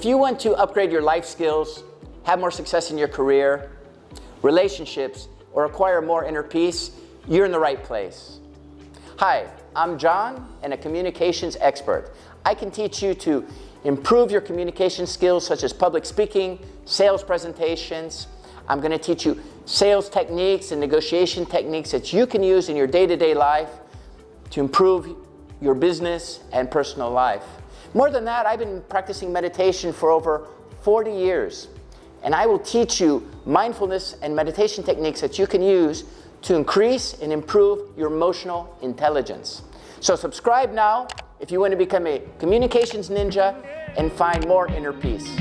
If you want to upgrade your life skills, have more success in your career, relationships, or acquire more inner peace, you're in the right place. Hi, I'm John and a communications expert. I can teach you to improve your communication skills such as public speaking, sales presentations. I'm going to teach you sales techniques and negotiation techniques that you can use in your day-to-day -day life to improve your business and personal life. More than that, I've been practicing meditation for over 40 years. And I will teach you mindfulness and meditation techniques that you can use to increase and improve your emotional intelligence. So subscribe now if you want to become a communications ninja and find more inner peace.